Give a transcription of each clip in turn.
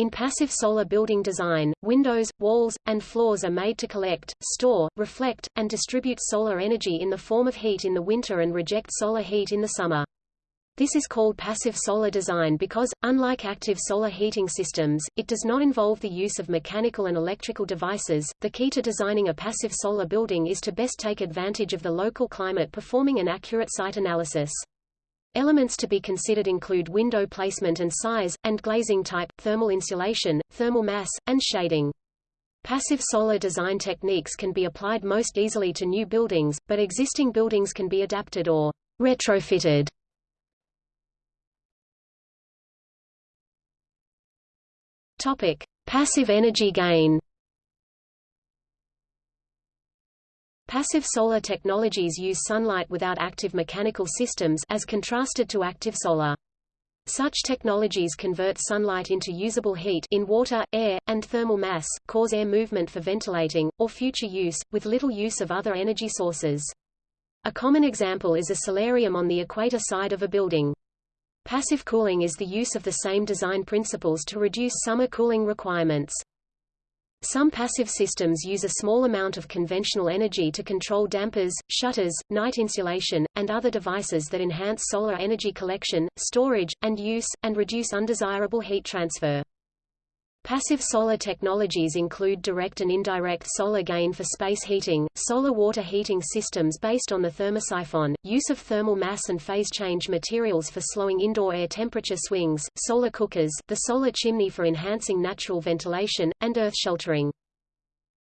In passive solar building design, windows, walls, and floors are made to collect, store, reflect, and distribute solar energy in the form of heat in the winter and reject solar heat in the summer. This is called passive solar design because, unlike active solar heating systems, it does not involve the use of mechanical and electrical devices. The key to designing a passive solar building is to best take advantage of the local climate performing an accurate site analysis. Elements to be considered include window placement and size, and glazing type, thermal insulation, thermal mass, and shading. Passive solar design techniques can be applied most easily to new buildings, but existing buildings can be adapted or retrofitted. Topic: Passive energy gain. Passive solar technologies use sunlight without active mechanical systems as contrasted to active solar. Such technologies convert sunlight into usable heat in water, air, and thermal mass, cause air movement for ventilating, or future use, with little use of other energy sources. A common example is a solarium on the equator side of a building. Passive cooling is the use of the same design principles to reduce summer cooling requirements. Some passive systems use a small amount of conventional energy to control dampers, shutters, night insulation, and other devices that enhance solar energy collection, storage, and use, and reduce undesirable heat transfer. Passive solar technologies include direct and indirect solar gain for space heating, solar water heating systems based on the thermosiphon, use of thermal mass and phase change materials for slowing indoor air temperature swings, solar cookers, the solar chimney for enhancing natural ventilation, and earth sheltering.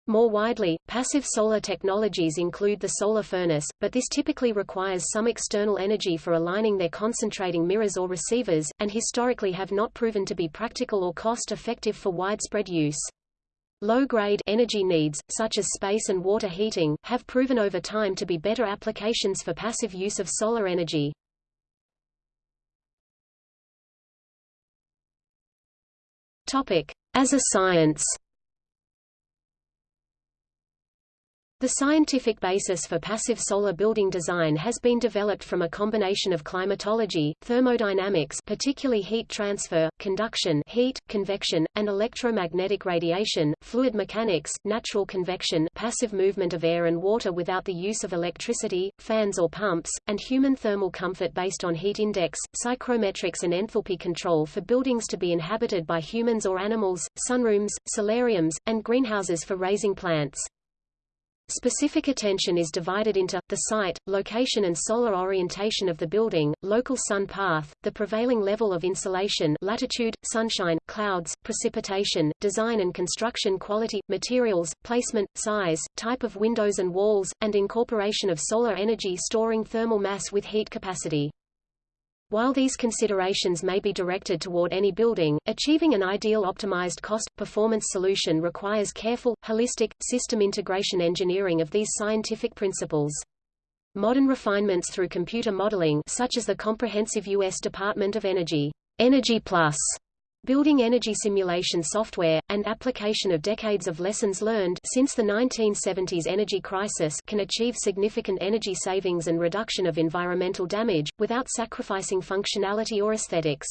More widely, passive solar technologies include the solar furnace, but this typically requires some external energy for aligning their concentrating mirrors or receivers, and historically have not proven to be practical or cost-effective for widespread use. Low-grade energy needs, such as space and water heating, have proven over time to be better applications for passive use of solar energy. Topic. As a science The scientific basis for passive solar building design has been developed from a combination of climatology, thermodynamics particularly heat transfer, conduction heat, convection, and electromagnetic radiation, fluid mechanics, natural convection passive movement of air and water without the use of electricity, fans or pumps, and human thermal comfort based on heat index, psychrometrics and enthalpy control for buildings to be inhabited by humans or animals, sunrooms, solariums, and greenhouses for raising plants. Specific attention is divided into, the site, location and solar orientation of the building, local sun path, the prevailing level of insolation latitude, sunshine, clouds, precipitation, design and construction quality, materials, placement, size, type of windows and walls, and incorporation of solar energy storing thermal mass with heat capacity. While these considerations may be directed toward any building, achieving an ideal optimized cost-performance solution requires careful, holistic, system integration engineering of these scientific principles. Modern refinements through computer modeling such as the comprehensive U.S. Department of Energy, Energy Plus building energy simulation software, and application of decades of lessons learned since the 1970s energy crisis can achieve significant energy savings and reduction of environmental damage, without sacrificing functionality or aesthetics.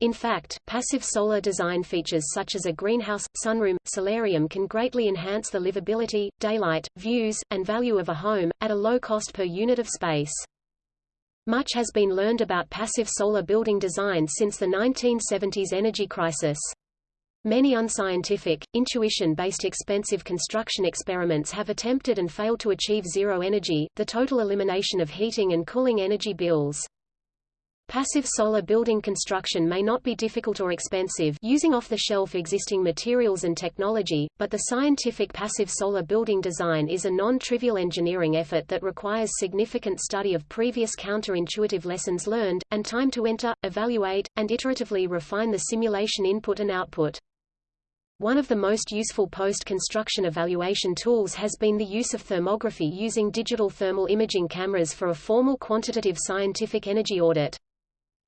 In fact, passive solar design features such as a greenhouse, sunroom, solarium can greatly enhance the livability, daylight, views, and value of a home, at a low cost per unit of space. Much has been learned about passive solar building design since the 1970s energy crisis. Many unscientific, intuition-based expensive construction experiments have attempted and failed to achieve zero energy, the total elimination of heating and cooling energy bills. Passive solar building construction may not be difficult or expensive using off-the-shelf existing materials and technology, but the scientific passive solar building design is a non-trivial engineering effort that requires significant study of previous counterintuitive lessons learned, and time to enter, evaluate, and iteratively refine the simulation input and output. One of the most useful post-construction evaluation tools has been the use of thermography using digital thermal imaging cameras for a formal quantitative scientific energy audit.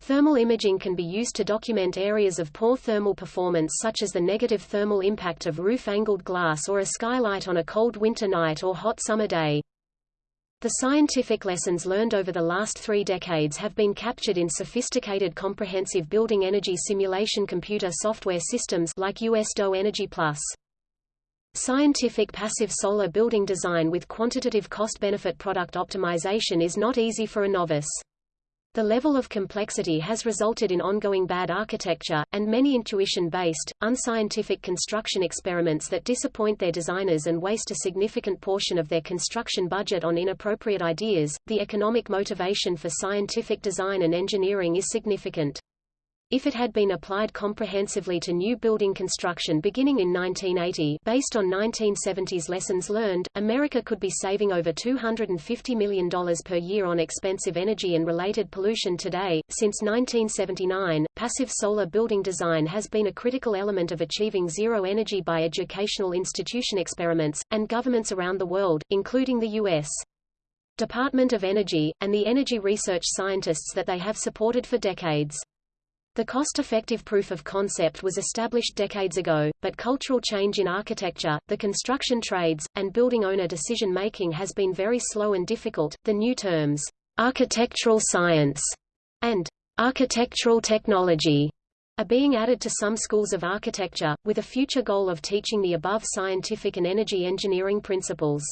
Thermal imaging can be used to document areas of poor thermal performance such as the negative thermal impact of roof-angled glass or a skylight on a cold winter night or hot summer day. The scientific lessons learned over the last three decades have been captured in sophisticated comprehensive building energy simulation computer software systems like USDOE Energy Plus. Scientific passive solar building design with quantitative cost-benefit product optimization is not easy for a novice. The level of complexity has resulted in ongoing bad architecture, and many intuition-based, unscientific construction experiments that disappoint their designers and waste a significant portion of their construction budget on inappropriate ideas. The economic motivation for scientific design and engineering is significant. If it had been applied comprehensively to new building construction beginning in 1980 based on 1970s lessons learned, America could be saving over $250 million per year on expensive energy and related pollution today. Since 1979, passive solar building design has been a critical element of achieving zero energy by educational institution experiments, and governments around the world, including the U.S. Department of Energy, and the energy research scientists that they have supported for decades. The cost-effective proof of concept was established decades ago, but cultural change in architecture, the construction trades, and building owner decision-making has been very slow and difficult. The new terms, architectural science and architectural technology are being added to some schools of architecture, with a future goal of teaching the above scientific and energy engineering principles.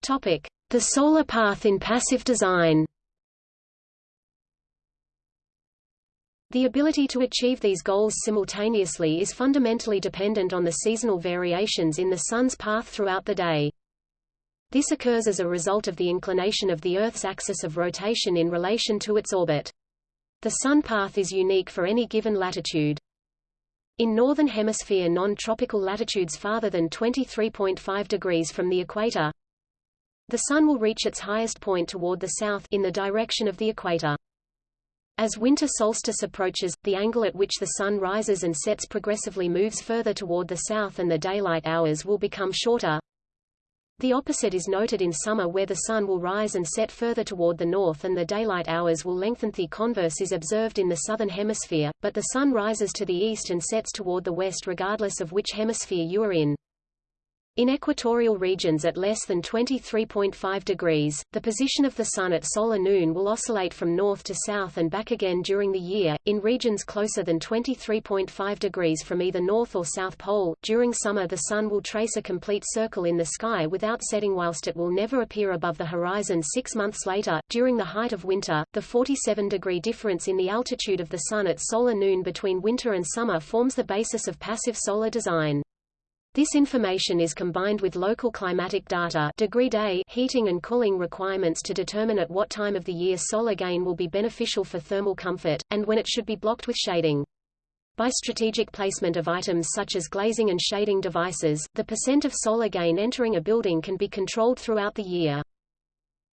Topic: the solar path in passive design The ability to achieve these goals simultaneously is fundamentally dependent on the seasonal variations in the Sun's path throughout the day. This occurs as a result of the inclination of the Earth's axis of rotation in relation to its orbit. The Sun path is unique for any given latitude. In Northern Hemisphere non-tropical latitudes farther than 23.5 degrees from the equator, the Sun will reach its highest point toward the south in the direction of the equator. As winter solstice approaches, the angle at which the Sun rises and sets progressively moves further toward the south and the daylight hours will become shorter. The opposite is noted in summer where the Sun will rise and set further toward the north and the daylight hours will lengthen. The converse is observed in the southern hemisphere, but the Sun rises to the east and sets toward the west regardless of which hemisphere you are in. In equatorial regions at less than 23.5 degrees, the position of the Sun at solar noon will oscillate from north to south and back again during the year. In regions closer than 23.5 degrees from either north or south pole, during summer the Sun will trace a complete circle in the sky without setting whilst it will never appear above the horizon six months later. During the height of winter, the 47-degree difference in the altitude of the Sun at solar noon between winter and summer forms the basis of passive solar design. This information is combined with local climatic data degree day heating and cooling requirements to determine at what time of the year solar gain will be beneficial for thermal comfort, and when it should be blocked with shading. By strategic placement of items such as glazing and shading devices, the percent of solar gain entering a building can be controlled throughout the year.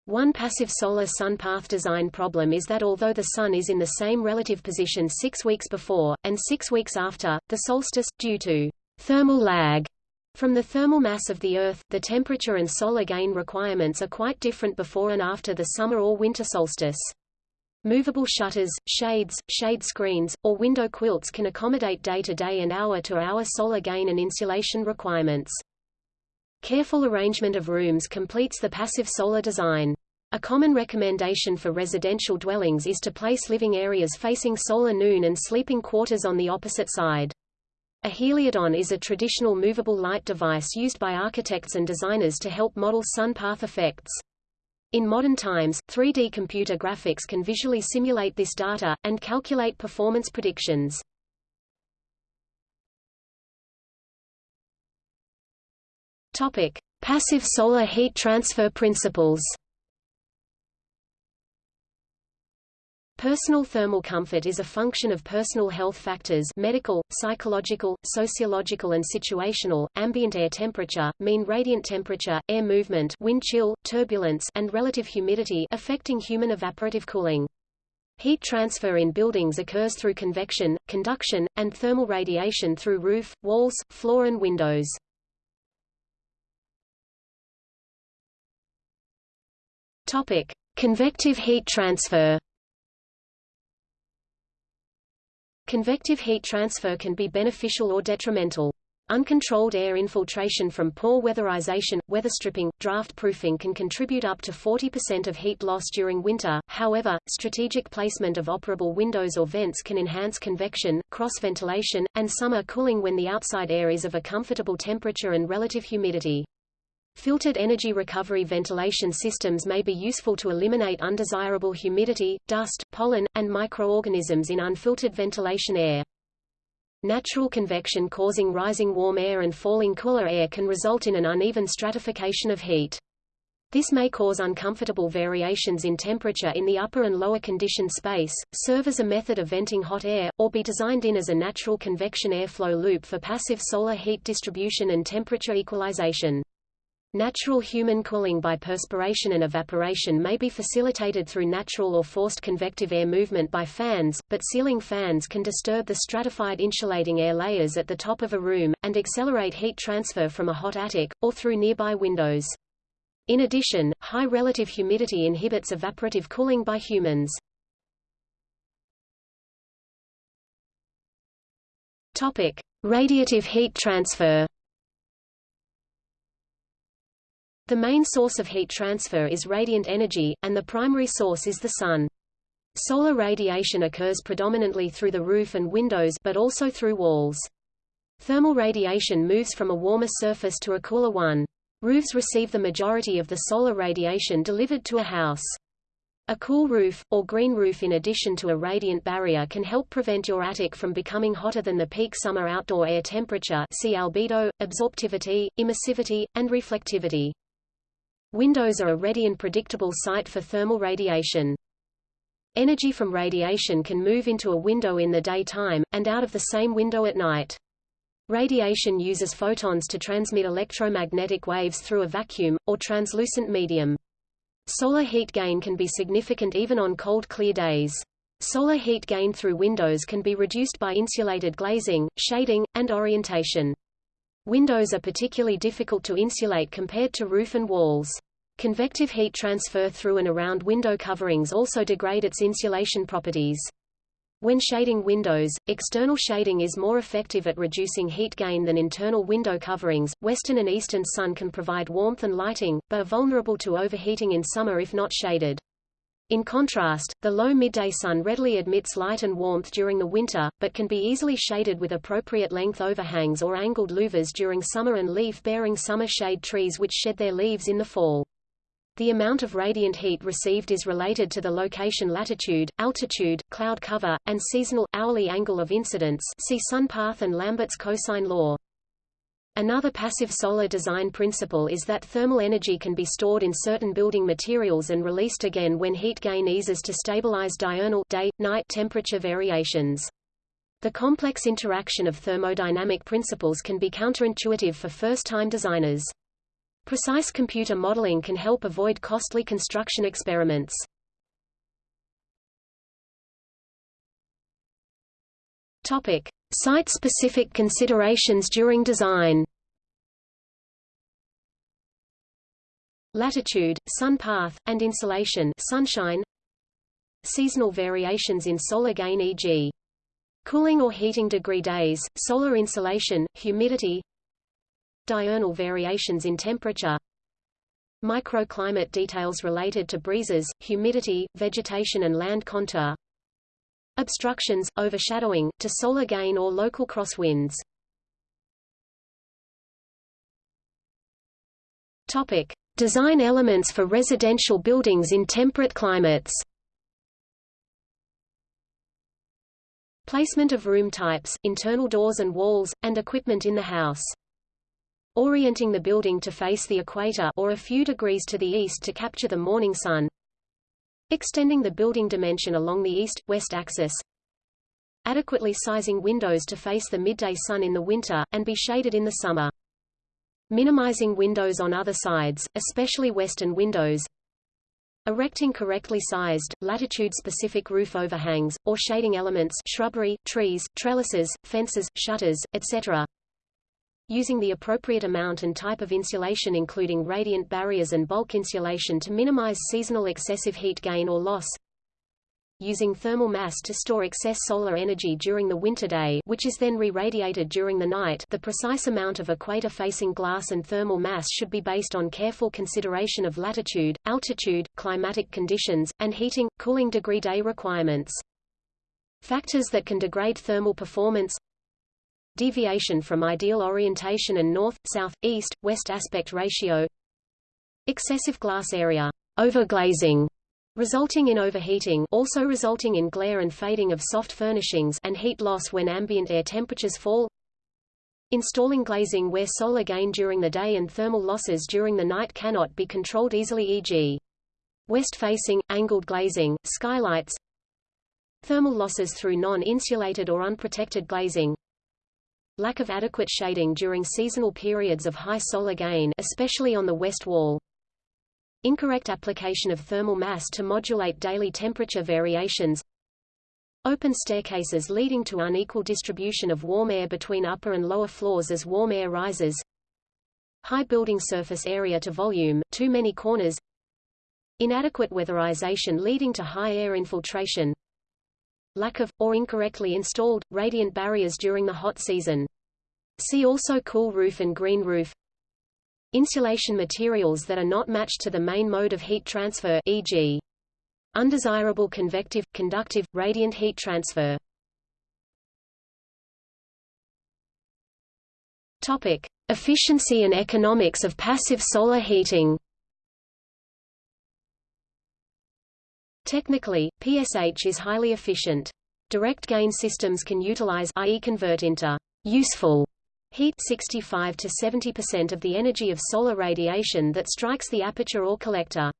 One passive solar sun path design problem is that although the Sun is in the same relative position six weeks before, and six weeks after, the solstice, due to Thermal lag from the thermal mass of the Earth, the temperature and solar gain requirements are quite different before and after the summer or winter solstice. Movable shutters, shades, shade screens, or window quilts can accommodate day-to-day -day and hour-to-hour -hour solar gain and insulation requirements. Careful arrangement of rooms completes the passive solar design. A common recommendation for residential dwellings is to place living areas facing solar noon and sleeping quarters on the opposite side. A heliodon is a traditional movable light device used by architects and designers to help model sun path effects. In modern times, 3D computer graphics can visually simulate this data, and calculate performance predictions. Topic. Passive solar heat transfer principles Personal thermal comfort is a function of personal health factors medical, psychological, sociological and situational, ambient air temperature, mean radiant temperature, air movement wind chill, turbulence and relative humidity affecting human evaporative cooling. Heat transfer in buildings occurs through convection, conduction, and thermal radiation through roof, walls, floor and windows. Topic: Convective heat transfer. Convective heat transfer can be beneficial or detrimental. Uncontrolled air infiltration from poor weatherization, weatherstripping, draft proofing can contribute up to 40% of heat loss during winter, however, strategic placement of operable windows or vents can enhance convection, cross-ventilation, and summer cooling when the outside air is of a comfortable temperature and relative humidity. Filtered energy recovery ventilation systems may be useful to eliminate undesirable humidity, dust, pollen, and microorganisms in unfiltered ventilation air. Natural convection causing rising warm air and falling cooler air can result in an uneven stratification of heat. This may cause uncomfortable variations in temperature in the upper and lower conditioned space, serve as a method of venting hot air, or be designed in as a natural convection airflow loop for passive solar heat distribution and temperature equalization. Natural human cooling by perspiration and evaporation may be facilitated through natural or forced convective air movement by fans, but ceiling fans can disturb the stratified insulating air layers at the top of a room, and accelerate heat transfer from a hot attic, or through nearby windows. In addition, high relative humidity inhibits evaporative cooling by humans. Topic. Radiative heat transfer The main source of heat transfer is radiant energy, and the primary source is the sun. Solar radiation occurs predominantly through the roof and windows but also through walls. Thermal radiation moves from a warmer surface to a cooler one. Roofs receive the majority of the solar radiation delivered to a house. A cool roof, or green roof in addition to a radiant barrier can help prevent your attic from becoming hotter than the peak summer outdoor air temperature see albedo, absorptivity, emissivity, and reflectivity. Windows are a ready and predictable site for thermal radiation. Energy from radiation can move into a window in the daytime, and out of the same window at night. Radiation uses photons to transmit electromagnetic waves through a vacuum, or translucent medium. Solar heat gain can be significant even on cold clear days. Solar heat gain through windows can be reduced by insulated glazing, shading, and orientation. Windows are particularly difficult to insulate compared to roof and walls. Convective heat transfer through and around window coverings also degrade its insulation properties. When shading windows, external shading is more effective at reducing heat gain than internal window coverings. Western and eastern sun can provide warmth and lighting, but are vulnerable to overheating in summer if not shaded. In contrast, the low midday sun readily admits light and warmth during the winter, but can be easily shaded with appropriate length overhangs or angled louvers during summer and leaf-bearing summer shade trees which shed their leaves in the fall. The amount of radiant heat received is related to the location latitude, altitude, cloud cover, and seasonal, hourly angle of incidence see sun path and Lambert's cosine law. Another passive solar design principle is that thermal energy can be stored in certain building materials and released again when heat gain eases to stabilize diurnal day-night temperature variations. The complex interaction of thermodynamic principles can be counterintuitive for first-time designers. Precise computer modeling can help avoid costly construction experiments. Topic: Site-specific considerations during design. Latitude, sun path, and insolation sunshine. Seasonal variations in solar gain e.g. Cooling or heating degree days, solar insolation, humidity. Diurnal variations in temperature. Microclimate details related to breezes, humidity, vegetation and land contour obstructions, overshadowing, to solar gain or local crosswinds. Topic: Design elements for residential buildings in temperate climates. Placement of room types, internal doors and walls, and equipment in the house. Orienting the building to face the equator or a few degrees to the east to capture the morning sun. Extending the building dimension along the east-west axis. Adequately sizing windows to face the midday sun in the winter, and be shaded in the summer. Minimizing windows on other sides, especially western windows. Erecting correctly sized, latitude-specific roof overhangs, or shading elements shrubbery, trees, trellises, fences, shutters, etc using the appropriate amount and type of insulation including radiant barriers and bulk insulation to minimize seasonal excessive heat gain or loss. using thermal mass to store excess solar energy during the winter day which is then re-radiated during the night the precise amount of equator-facing glass and thermal mass should be based on careful consideration of latitude, altitude, climatic conditions, and heating, cooling degree day requirements. Factors that can degrade thermal performance Deviation from ideal orientation and north, south, east, west aspect ratio. Excessive glass area. Overglazing, resulting in overheating also resulting in glare and fading of soft furnishings and heat loss when ambient air temperatures fall. Installing glazing where solar gain during the day and thermal losses during the night cannot be controlled easily e.g. West-facing, angled glazing, skylights. Thermal losses through non-insulated or unprotected glazing Lack of adequate shading during seasonal periods of high solar gain especially on the west wall. Incorrect application of thermal mass to modulate daily temperature variations. Open staircases leading to unequal distribution of warm air between upper and lower floors as warm air rises. High building surface area to volume, too many corners. Inadequate weatherization leading to high air infiltration Lack of, or incorrectly installed, radiant barriers during the hot season. See also cool roof and green roof Insulation materials that are not matched to the main mode of heat transfer e.g. undesirable convective, conductive, radiant heat transfer. Topic: Efficiency and economics of passive solar heating. Technically, PSH is highly efficient. Direct gain systems can utilize i.e. convert into useful Heat 65 to 70% of the energy of solar radiation that strikes the aperture or collector.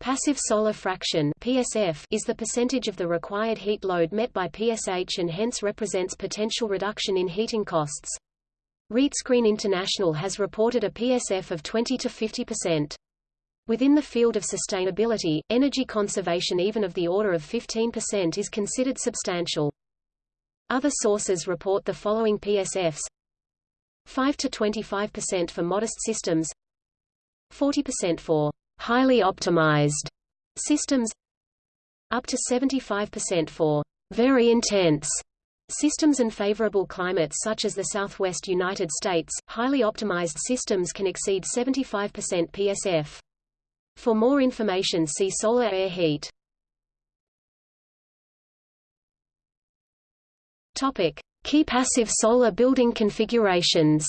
Passive solar fraction PSF is the percentage of the required heat load met by PSH and hence represents potential reduction in heating costs. RETScreen International has reported a PSF of 20 to 50%. Within the field of sustainability, energy conservation even of the order of 15% is considered substantial. Other sources report the following PSFs 5 to 25% for modest systems 40% for highly optimized systems up to 75% for very intense systems and favorable climates such as the southwest United States. Highly optimized systems can exceed 75% PSF. For more information see solar air heat. Topic: Key passive solar building configurations.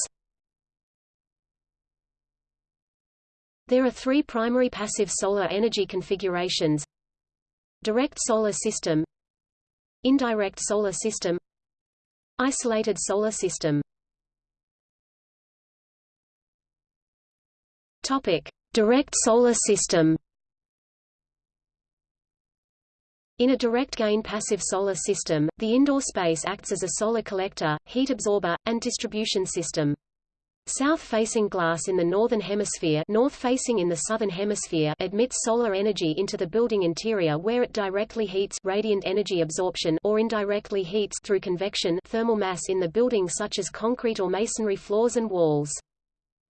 There are three primary passive solar energy configurations. Direct solar system. Indirect solar system. Isolated solar system. Topic. Direct solar system In a direct-gain passive solar system, the indoor space acts as a solar collector, heat absorber, and distribution system. South-facing glass in the northern hemisphere north-facing in the southern hemisphere admits solar energy into the building interior where it directly heats radiant energy absorption or indirectly heats through convection thermal mass in the building such as concrete or masonry floors and walls.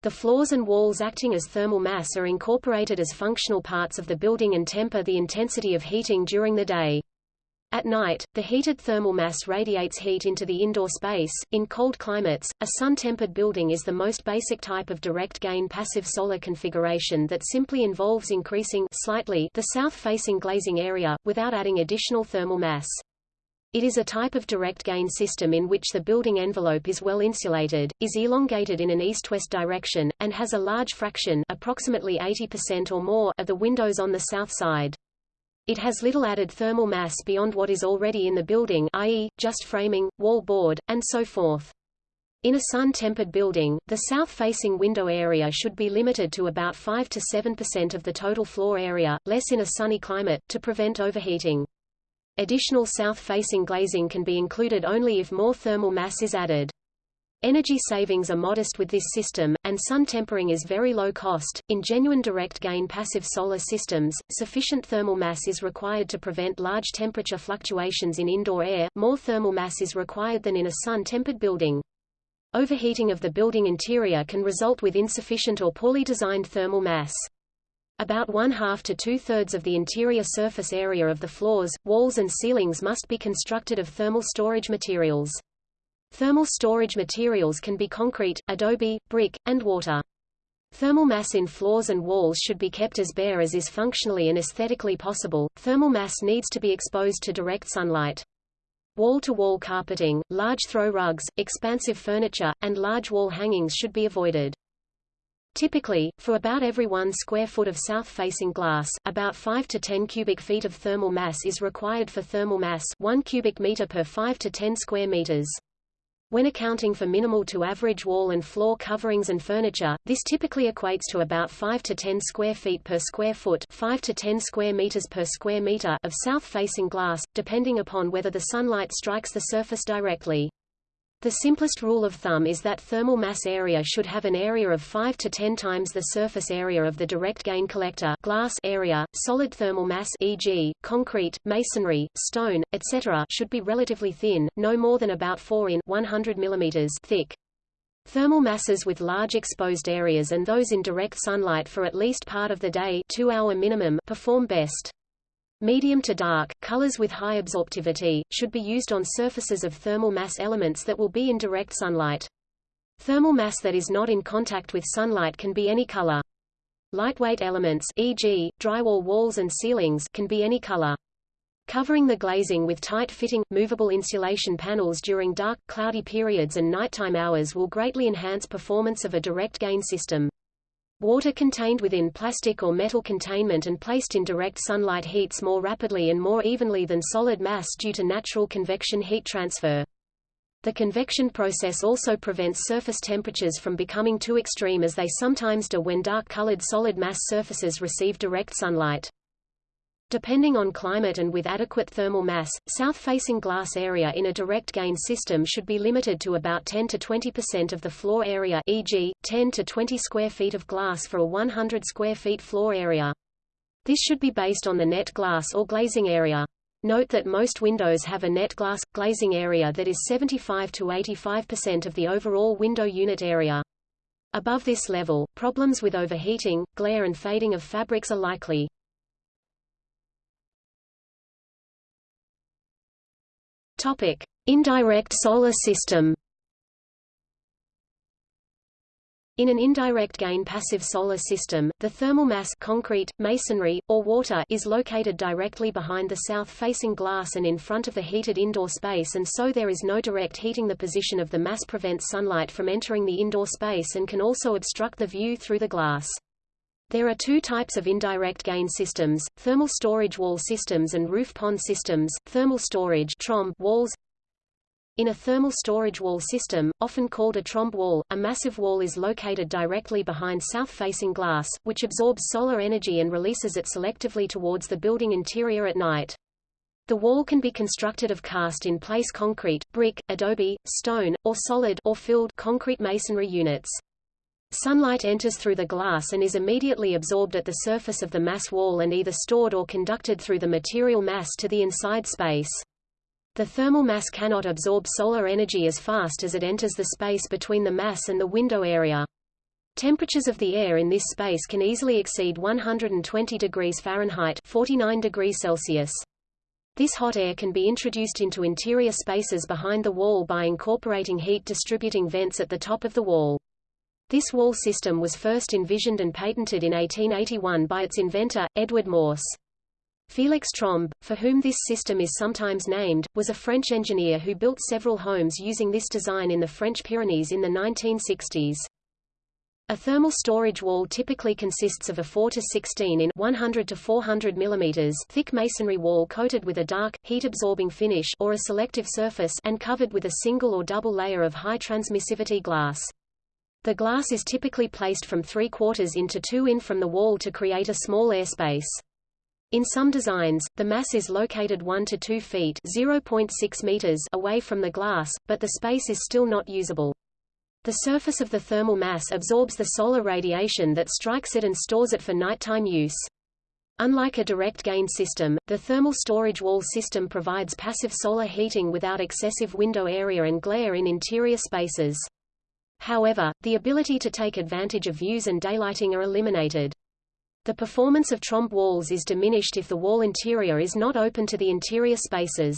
The floors and walls acting as thermal mass are incorporated as functional parts of the building and temper the intensity of heating during the day. At night, the heated thermal mass radiates heat into the indoor space. In cold climates, a sun-tempered building is the most basic type of direct-gain passive solar configuration that simply involves increasing slightly the south-facing glazing area, without adding additional thermal mass. It is a type of direct gain system in which the building envelope is well insulated, is elongated in an east-west direction, and has a large fraction approximately 80% or more of the windows on the south side. It has little added thermal mass beyond what is already in the building i.e., just framing, wall board, and so forth. In a sun-tempered building, the south-facing window area should be limited to about 5 to 7% of the total floor area, less in a sunny climate, to prevent overheating. Additional south-facing glazing can be included only if more thermal mass is added. Energy savings are modest with this system, and sun tempering is very low cost. In genuine direct gain passive solar systems, sufficient thermal mass is required to prevent large temperature fluctuations in indoor air, more thermal mass is required than in a sun-tempered building. Overheating of the building interior can result with insufficient or poorly designed thermal mass. About one-half to two-thirds of the interior surface area of the floors, walls and ceilings must be constructed of thermal storage materials. Thermal storage materials can be concrete, adobe, brick, and water. Thermal mass in floors and walls should be kept as bare as is functionally and aesthetically possible. Thermal mass needs to be exposed to direct sunlight. Wall-to-wall -wall carpeting, large throw rugs, expansive furniture, and large wall hangings should be avoided. Typically, for about every one square foot of south-facing glass, about 5 to 10 cubic feet of thermal mass is required for thermal mass 1 cubic meter per 5 to 10 square meters. When accounting for minimal to average wall and floor coverings and furniture, this typically equates to about 5 to 10 square feet per square foot 5 to 10 square meters per square meter of south-facing glass, depending upon whether the sunlight strikes the surface directly. The simplest rule of thumb is that thermal mass area should have an area of 5 to 10 times the surface area of the direct gain collector glass area. Solid thermal mass e.g., concrete, masonry, stone, etc. should be relatively thin, no more than about 4 in 100 mm thick. Thermal masses with large exposed areas and those in direct sunlight for at least part of the day 2 hour minimum perform best. Medium to dark, colors with high absorptivity, should be used on surfaces of thermal mass elements that will be in direct sunlight. Thermal mass that is not in contact with sunlight can be any color. Lightweight elements e.g., drywall walls and ceilings can be any color. Covering the glazing with tight-fitting, movable insulation panels during dark, cloudy periods and nighttime hours will greatly enhance performance of a direct gain system. Water contained within plastic or metal containment and placed in direct sunlight heats more rapidly and more evenly than solid mass due to natural convection heat transfer. The convection process also prevents surface temperatures from becoming too extreme as they sometimes do when dark-colored solid mass surfaces receive direct sunlight. Depending on climate and with adequate thermal mass, south-facing glass area in a direct gain system should be limited to about 10 to 20% of the floor area e.g., 10 to 20 square feet of glass for a 100 square feet floor area. This should be based on the net glass or glazing area. Note that most windows have a net glass, glazing area that is 75 to 85% of the overall window unit area. Above this level, problems with overheating, glare and fading of fabrics are likely. Topic: Indirect solar system. In an indirect gain passive solar system, the thermal mass concrete, masonry, or water is located directly behind the south-facing glass and in front of the heated indoor space and so there is no direct heating the position of the mass prevents sunlight from entering the indoor space and can also obstruct the view through the glass. There are two types of indirect gain systems, thermal storage wall systems and roof pond systems. Thermal storage trombe walls in a thermal storage wall system, often called a trombe wall, a massive wall is located directly behind south-facing glass, which absorbs solar energy and releases it selectively towards the building interior at night. The wall can be constructed of cast-in-place concrete, brick, adobe, stone, or solid or filled concrete masonry units. Sunlight enters through the glass and is immediately absorbed at the surface of the mass wall and either stored or conducted through the material mass to the inside space. The thermal mass cannot absorb solar energy as fast as it enters the space between the mass and the window area. Temperatures of the air in this space can easily exceed 120 degrees Fahrenheit 49 degrees Celsius. This hot air can be introduced into interior spaces behind the wall by incorporating heat distributing vents at the top of the wall. This wall system was first envisioned and patented in 1881 by its inventor, Edward Morse. Félix Trombe, for whom this system is sometimes named, was a French engineer who built several homes using this design in the French Pyrenees in the 1960s. A thermal storage wall typically consists of a 4 to 16 in 100 to 400 mm thick masonry wall coated with a dark, heat-absorbing finish or a selective surface and covered with a single or double layer of high transmissivity glass. The glass is typically placed from 3 quarters into 2 in from the wall to create a small airspace. In some designs, the mass is located 1 to 2 feet (0.6 meters) away from the glass, but the space is still not usable. The surface of the thermal mass absorbs the solar radiation that strikes it and stores it for nighttime use. Unlike a direct gain system, the thermal storage wall system provides passive solar heating without excessive window area and glare in interior spaces. However, the ability to take advantage of views and daylighting are eliminated. The performance of trombe walls is diminished if the wall interior is not open to the interior spaces.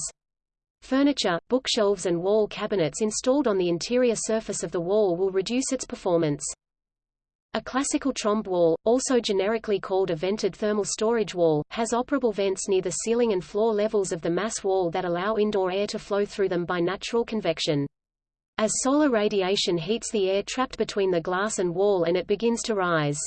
Furniture, bookshelves and wall cabinets installed on the interior surface of the wall will reduce its performance. A classical trombe wall, also generically called a vented thermal storage wall, has operable vents near the ceiling and floor levels of the mass wall that allow indoor air to flow through them by natural convection. As solar radiation heats the air trapped between the glass and wall and it begins to rise.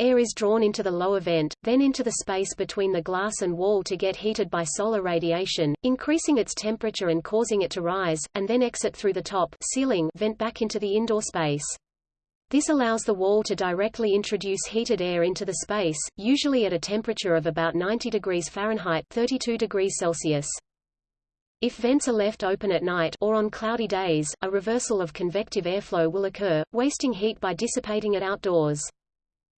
Air is drawn into the lower vent, then into the space between the glass and wall to get heated by solar radiation, increasing its temperature and causing it to rise, and then exit through the top ceiling vent back into the indoor space. This allows the wall to directly introduce heated air into the space, usually at a temperature of about 90 degrees Fahrenheit 32 degrees Celsius. If vents are left open at night or on cloudy days, a reversal of convective airflow will occur, wasting heat by dissipating it outdoors.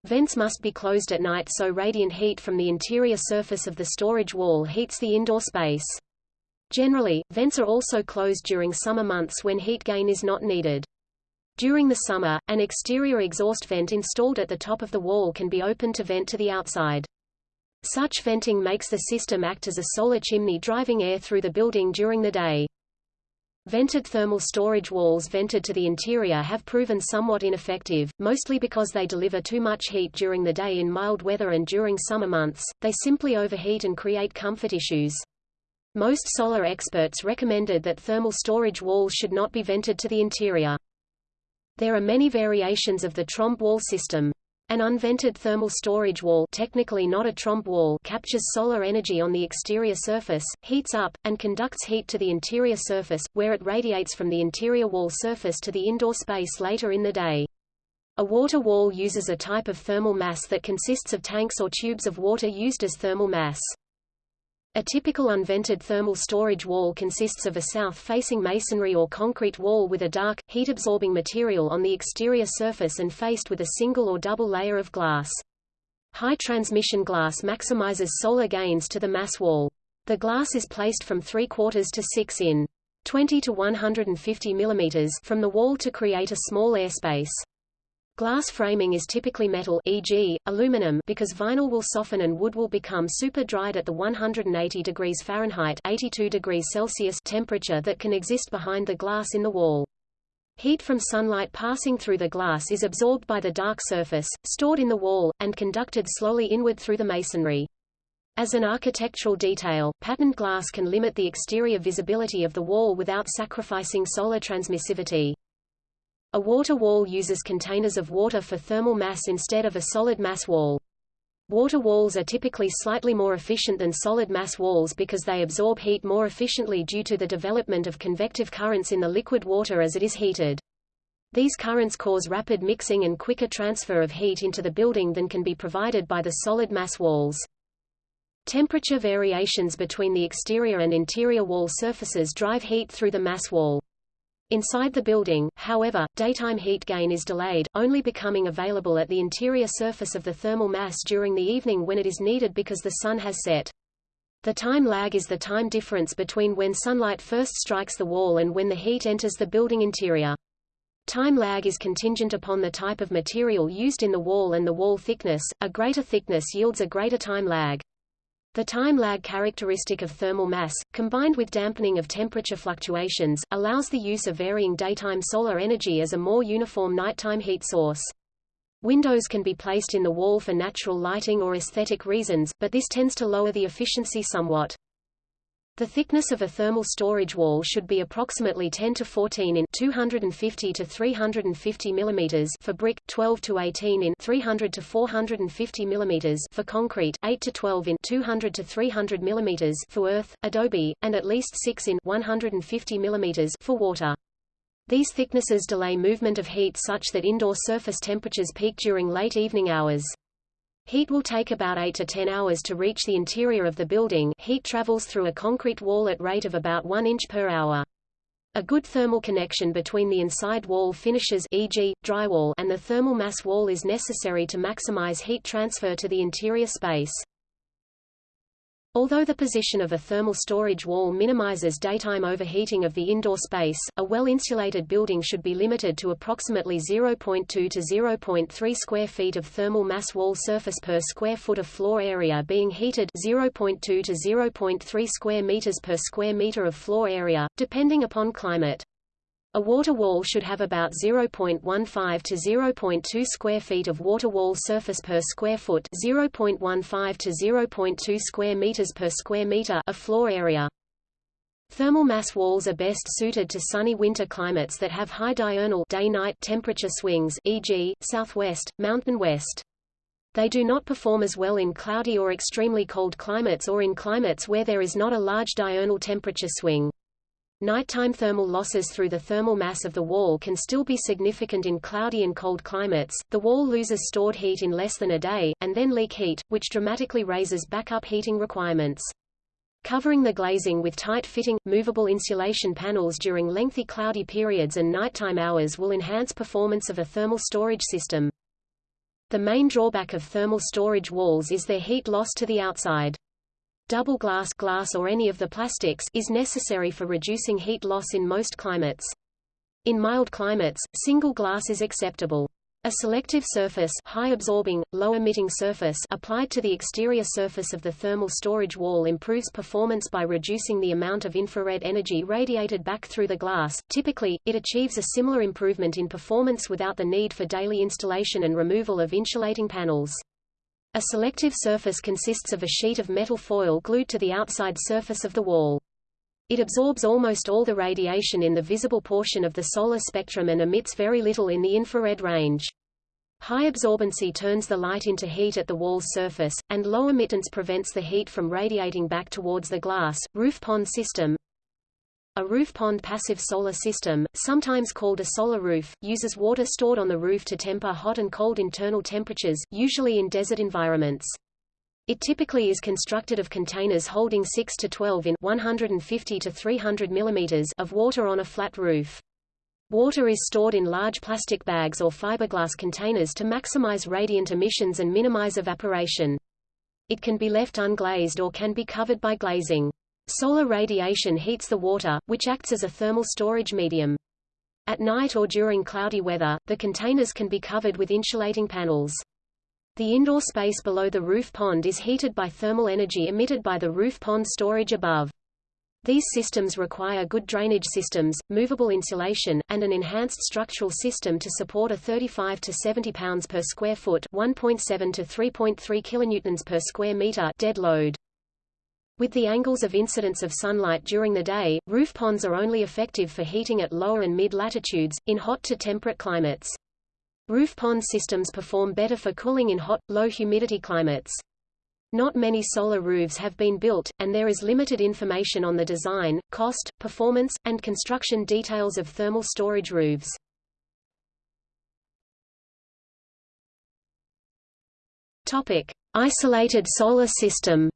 Vents must be closed at night so radiant heat from the interior surface of the storage wall heats the indoor space. Generally, vents are also closed during summer months when heat gain is not needed. During the summer, an exterior exhaust vent installed at the top of the wall can be opened to vent to the outside. Such venting makes the system act as a solar chimney driving air through the building during the day. Vented thermal storage walls vented to the interior have proven somewhat ineffective, mostly because they deliver too much heat during the day in mild weather and during summer months, they simply overheat and create comfort issues. Most solar experts recommended that thermal storage walls should not be vented to the interior. There are many variations of the trombe wall system. An unvented thermal storage wall technically not a trombe wall captures solar energy on the exterior surface, heats up, and conducts heat to the interior surface, where it radiates from the interior wall surface to the indoor space later in the day. A water wall uses a type of thermal mass that consists of tanks or tubes of water used as thermal mass. A typical unvented thermal storage wall consists of a south-facing masonry or concrete wall with a dark, heat-absorbing material on the exterior surface and faced with a single or double layer of glass. High transmission glass maximizes solar gains to the mass wall. The glass is placed from 3 quarters to 6 in 20 to 150 mm from the wall to create a small airspace. Glass framing is typically metal e.g., aluminum because vinyl will soften and wood will become super dried at the 180 degrees Fahrenheit 82 degrees Celsius temperature that can exist behind the glass in the wall. Heat from sunlight passing through the glass is absorbed by the dark surface, stored in the wall, and conducted slowly inward through the masonry. As an architectural detail, patterned glass can limit the exterior visibility of the wall without sacrificing solar transmissivity. A water wall uses containers of water for thermal mass instead of a solid mass wall. Water walls are typically slightly more efficient than solid mass walls because they absorb heat more efficiently due to the development of convective currents in the liquid water as it is heated. These currents cause rapid mixing and quicker transfer of heat into the building than can be provided by the solid mass walls. Temperature variations between the exterior and interior wall surfaces drive heat through the mass wall. Inside the building, however, daytime heat gain is delayed, only becoming available at the interior surface of the thermal mass during the evening when it is needed because the sun has set. The time lag is the time difference between when sunlight first strikes the wall and when the heat enters the building interior. Time lag is contingent upon the type of material used in the wall and the wall thickness. A greater thickness yields a greater time lag. The time lag characteristic of thermal mass, combined with dampening of temperature fluctuations, allows the use of varying daytime solar energy as a more uniform nighttime heat source. Windows can be placed in the wall for natural lighting or aesthetic reasons, but this tends to lower the efficiency somewhat. The thickness of a thermal storage wall should be approximately 10 to 14 in 250 to 350 mm for brick, 12 to 18 in 300 to 450 mm for concrete, 8 to 12 in 200 to 300 mm for earth, adobe, and at least 6 in 150 mm for water. These thicknesses delay movement of heat such that indoor surface temperatures peak during late evening hours. Heat will take about 8 to 10 hours to reach the interior of the building heat travels through a concrete wall at rate of about 1 inch per hour. A good thermal connection between the inside wall finishes e.g., drywall and the thermal mass wall is necessary to maximize heat transfer to the interior space. Although the position of a thermal storage wall minimizes daytime overheating of the indoor space, a well-insulated building should be limited to approximately 0.2 to 0.3 square feet of thermal mass wall surface per square foot of floor area being heated 0.2 to 0.3 square meters per square meter of floor area, depending upon climate. A water wall should have about 0.15 to 0.2 square feet of water wall surface per square foot 0.15 to 0.2 square meters per square meter of floor area. Thermal mass walls are best suited to sunny winter climates that have high diurnal day-night temperature swings e.g., southwest, mountain west. They do not perform as well in cloudy or extremely cold climates or in climates where there is not a large diurnal temperature swing. Nighttime thermal losses through the thermal mass of the wall can still be significant in cloudy and cold climates. The wall loses stored heat in less than a day, and then leak heat, which dramatically raises backup heating requirements. Covering the glazing with tight-fitting, movable insulation panels during lengthy cloudy periods and nighttime hours will enhance performance of a thermal storage system. The main drawback of thermal storage walls is their heat loss to the outside. Double glass, glass or any of the plastics is necessary for reducing heat loss in most climates. In mild climates, single glass is acceptable. A selective surface high-absorbing, low-emitting surface applied to the exterior surface of the thermal storage wall improves performance by reducing the amount of infrared energy radiated back through the glass. Typically, it achieves a similar improvement in performance without the need for daily installation and removal of insulating panels. A selective surface consists of a sheet of metal foil glued to the outside surface of the wall. It absorbs almost all the radiation in the visible portion of the solar spectrum and emits very little in the infrared range. High absorbency turns the light into heat at the wall's surface, and low emittance prevents the heat from radiating back towards the glass. Roof pond system a roof pond passive solar system, sometimes called a solar roof, uses water stored on the roof to temper hot and cold internal temperatures, usually in desert environments. It typically is constructed of containers holding 6 to 12 in 150 to 300 mm of water on a flat roof. Water is stored in large plastic bags or fiberglass containers to maximize radiant emissions and minimize evaporation. It can be left unglazed or can be covered by glazing. Solar radiation heats the water, which acts as a thermal storage medium. At night or during cloudy weather, the containers can be covered with insulating panels. The indoor space below the roof pond is heated by thermal energy emitted by the roof pond storage above. These systems require good drainage systems, movable insulation, and an enhanced structural system to support a 35 to 70 pounds per square foot, 1.7 to 3.3 kilonewtons per square meter dead load. With the angles of incidence of sunlight during the day, roof ponds are only effective for heating at lower and mid-latitudes, in hot to temperate climates. Roof pond systems perform better for cooling in hot, low-humidity climates. Not many solar roofs have been built, and there is limited information on the design, cost, performance, and construction details of thermal storage roofs. Topic: Isolated solar system.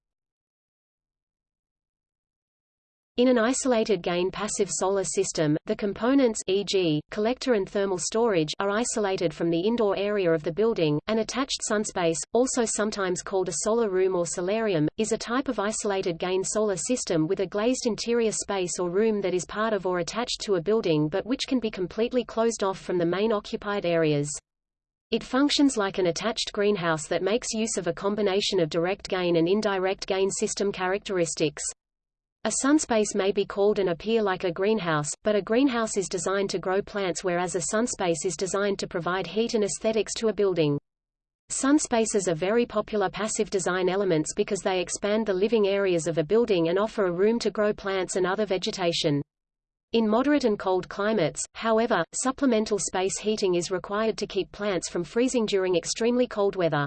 In an isolated gain passive solar system, the components e.g., collector and thermal storage are isolated from the indoor area of the building. An attached sunspace, also sometimes called a solar room or solarium, is a type of isolated gain solar system with a glazed interior space or room that is part of or attached to a building but which can be completely closed off from the main occupied areas. It functions like an attached greenhouse that makes use of a combination of direct gain and indirect gain system characteristics. A sunspace may be called and appear like a greenhouse, but a greenhouse is designed to grow plants whereas a sunspace is designed to provide heat and aesthetics to a building. Sunspaces are very popular passive design elements because they expand the living areas of a building and offer a room to grow plants and other vegetation. In moderate and cold climates, however, supplemental space heating is required to keep plants from freezing during extremely cold weather.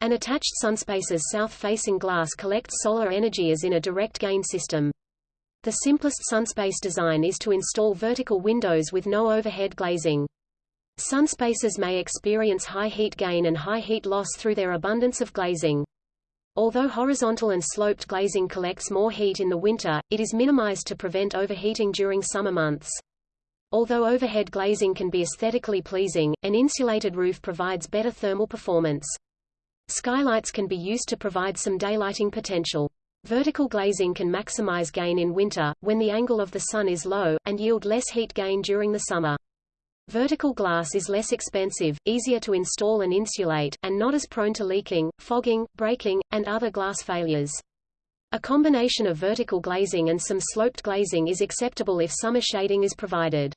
An attached sunspace's south-facing glass collects solar energy as in a direct gain system. The simplest sunspace design is to install vertical windows with no overhead glazing. Sunspaces may experience high heat gain and high heat loss through their abundance of glazing. Although horizontal and sloped glazing collects more heat in the winter, it is minimized to prevent overheating during summer months. Although overhead glazing can be aesthetically pleasing, an insulated roof provides better thermal performance. Skylights can be used to provide some daylighting potential. Vertical glazing can maximize gain in winter, when the angle of the sun is low, and yield less heat gain during the summer. Vertical glass is less expensive, easier to install and insulate, and not as prone to leaking, fogging, breaking, and other glass failures. A combination of vertical glazing and some sloped glazing is acceptable if summer shading is provided.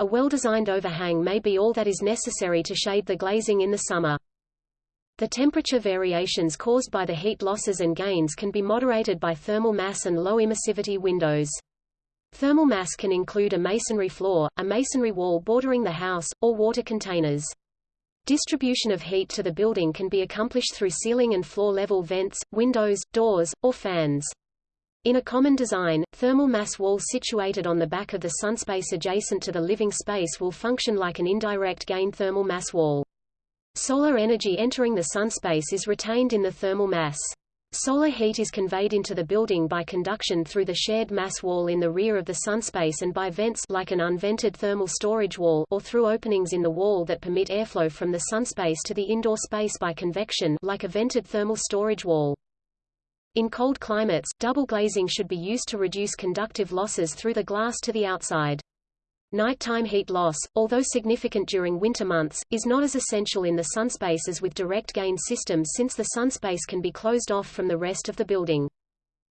A well-designed overhang may be all that is necessary to shade the glazing in the summer. The temperature variations caused by the heat losses and gains can be moderated by thermal mass and low emissivity windows. Thermal mass can include a masonry floor, a masonry wall bordering the house, or water containers. Distribution of heat to the building can be accomplished through ceiling and floor level vents, windows, doors, or fans. In a common design, thermal mass walls situated on the back of the sunspace adjacent to the living space will function like an indirect gain thermal mass wall. Solar energy entering the sunspace is retained in the thermal mass. Solar heat is conveyed into the building by conduction through the shared mass wall in the rear of the sunspace and by vents like an unvented thermal storage wall or through openings in the wall that permit airflow from the sunspace to the indoor space by convection like a vented thermal storage wall. In cold climates, double glazing should be used to reduce conductive losses through the glass to the outside. Nighttime heat loss, although significant during winter months, is not as essential in the sunspace as with direct gain systems since the sunspace can be closed off from the rest of the building.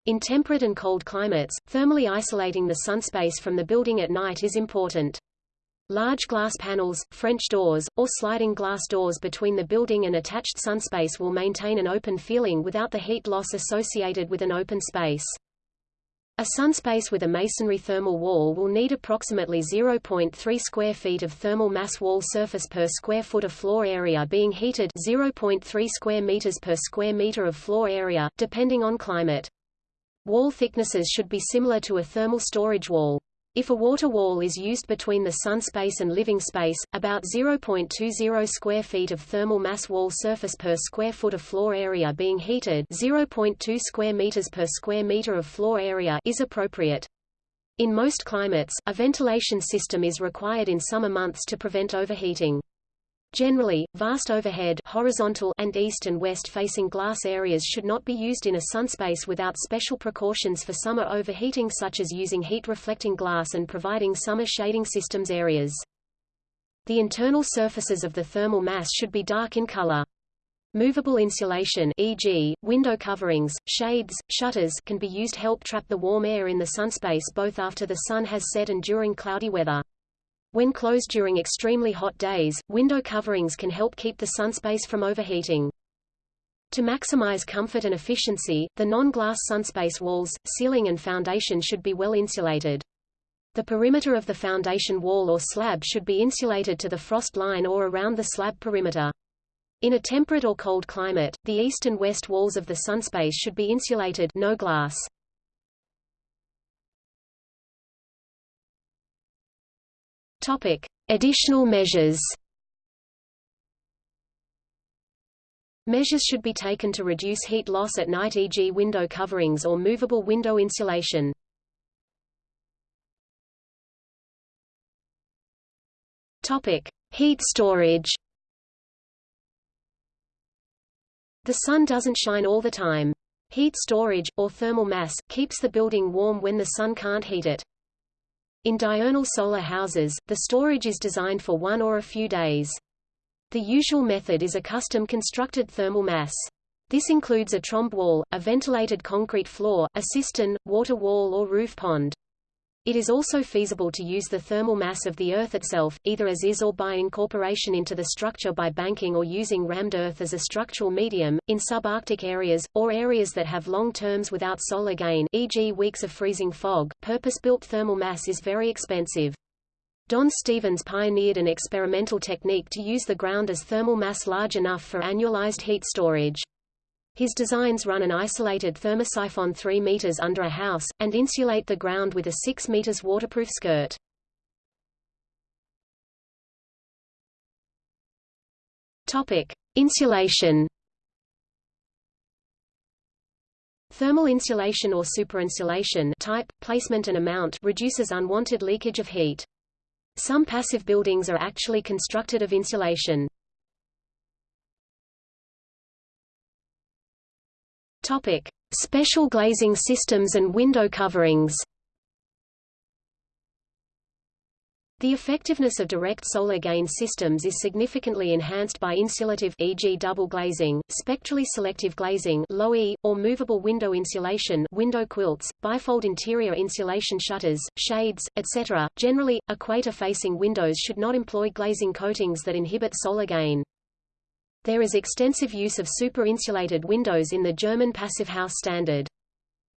In temperate and cold climates, thermally isolating the sunspace from the building at night is important. Large glass panels, French doors, or sliding glass doors between the building and attached sunspace will maintain an open feeling without the heat loss associated with an open space. A sunspace with a masonry thermal wall will need approximately 0.3 square feet of thermal mass wall surface per square foot of floor area being heated 0.3 square meters per square meter of floor area, depending on climate. Wall thicknesses should be similar to a thermal storage wall. If a water wall is used between the sun space and living space, about 0.20 square feet of thermal mass wall surface per square foot of floor area being heated 0.2 square meters per square meter of floor area is appropriate. In most climates, a ventilation system is required in summer months to prevent overheating. Generally, vast overhead horizontal and east and west facing glass areas should not be used in a sunspace without special precautions for summer overheating such as using heat-reflecting glass and providing summer shading systems areas. The internal surfaces of the thermal mass should be dark in color. Movable insulation e.g., window coverings, shades, shutters can be used to help trap the warm air in the sunspace both after the sun has set and during cloudy weather. When closed during extremely hot days, window coverings can help keep the sunspace from overheating. To maximize comfort and efficiency, the non-glass sunspace walls, ceiling and foundation should be well insulated. The perimeter of the foundation wall or slab should be insulated to the frost line or around the slab perimeter. In a temperate or cold climate, the east and west walls of the sunspace should be insulated no glass. Topic: Additional measures. Measures should be taken to reduce heat loss at night e.g. window coverings or movable window insulation. Topic: Heat storage. The sun doesn't shine all the time. Heat storage, or thermal mass, keeps the building warm when the sun can't heat it. In diurnal solar houses, the storage is designed for one or a few days. The usual method is a custom-constructed thermal mass. This includes a trombe wall, a ventilated concrete floor, a cistern, water wall or roof pond. It is also feasible to use the thermal mass of the Earth itself, either as is or by incorporation into the structure by banking or using rammed earth as a structural medium, in subarctic areas, or areas that have long terms without solar gain e.g. weeks of freezing fog. Purpose-built thermal mass is very expensive. Don Stephens pioneered an experimental technique to use the ground as thermal mass large enough for annualized heat storage. His designs run an isolated thermosiphon 3 meters under a house, and insulate the ground with a 6 meters waterproof skirt. Topic. Insulation Thermal insulation or superinsulation type, placement and amount reduces unwanted leakage of heat. Some passive buildings are actually constructed of insulation. Topic: Special glazing systems and window coverings. The effectiveness of direct solar gain systems is significantly enhanced by insulative e.g. double glazing, spectrally selective glazing low e, or movable window insulation window quilts, bifold interior insulation shutters, shades, etc. Generally, equator-facing windows should not employ glazing coatings that inhibit solar gain. There is extensive use of super-insulated windows in the German passive house standard.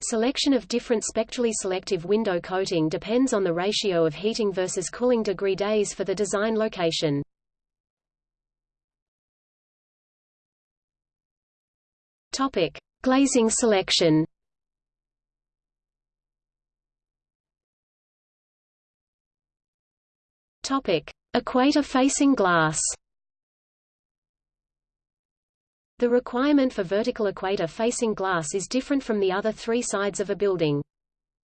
Selection of different spectrally selective window coating depends on the ratio of heating versus cooling degree days for the design location. Topic: Glazing selection. Topic: Equator-facing glass. The requirement for vertical equator-facing glass is different from the other three sides of a building.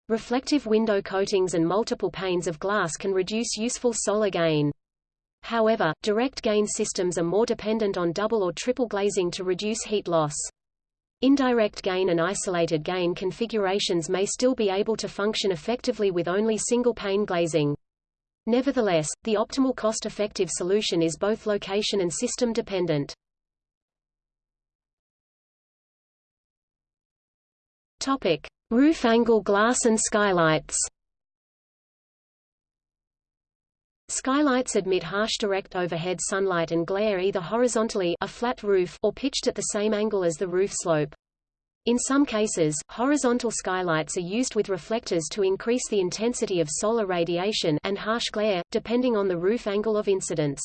Reflective window coatings and multiple panes of glass can reduce useful solar gain. However, direct gain systems are more dependent on double or triple glazing to reduce heat loss. Indirect gain and isolated gain configurations may still be able to function effectively with only single-pane glazing. Nevertheless, the optimal cost-effective solution is both location and system dependent. Topic: Roof angle glass and skylights. Skylights admit harsh direct overhead sunlight and glare either horizontally a flat roof or pitched at the same angle as the roof slope. In some cases, horizontal skylights are used with reflectors to increase the intensity of solar radiation and harsh glare, depending on the roof angle of incidence.